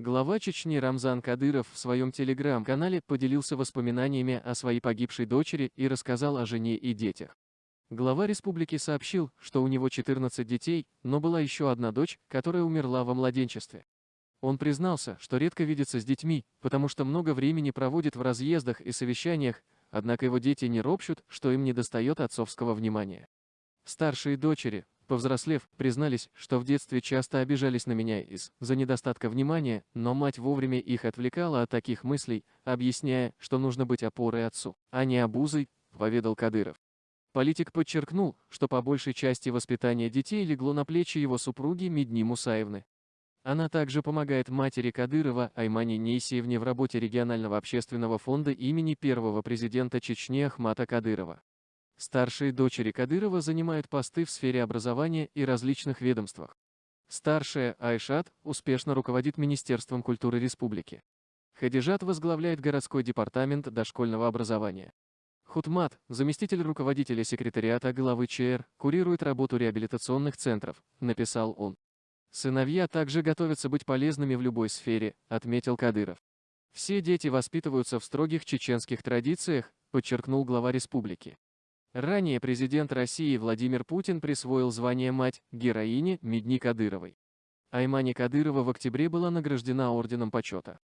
Глава Чечни Рамзан Кадыров в своем телеграм-канале поделился воспоминаниями о своей погибшей дочери и рассказал о жене и детях. Глава республики сообщил, что у него 14 детей, но была еще одна дочь, которая умерла во младенчестве. Он признался, что редко видится с детьми, потому что много времени проводит в разъездах и совещаниях, однако его дети не ропщут, что им недостает отцовского внимания. Старшие дочери, Повзрослев, признались, что в детстве часто обижались на меня из-за недостатка внимания, но мать вовремя их отвлекала от таких мыслей, объясняя, что нужно быть опорой отцу, а не обузой, поведал Кадыров. Политик подчеркнул, что по большей части воспитание детей легло на плечи его супруги Медни Мусаевны. Она также помогает матери Кадырова Аймане Нейсиевне в работе регионального общественного фонда имени первого президента Чечни Ахмата Кадырова. Старшие дочери Кадырова занимают посты в сфере образования и различных ведомствах. Старшая, Айшат, успешно руководит Министерством культуры республики. Хадижат возглавляет городской департамент дошкольного образования. Хутмат, заместитель руководителя секретариата главы ЧР, курирует работу реабилитационных центров, написал он. Сыновья также готовятся быть полезными в любой сфере, отметил Кадыров. Все дети воспитываются в строгих чеченских традициях, подчеркнул глава республики. Ранее президент России Владимир Путин присвоил звание мать героине Медни Кадыровой. Аймани Кадырова в октябре была награждена Орденом Почета.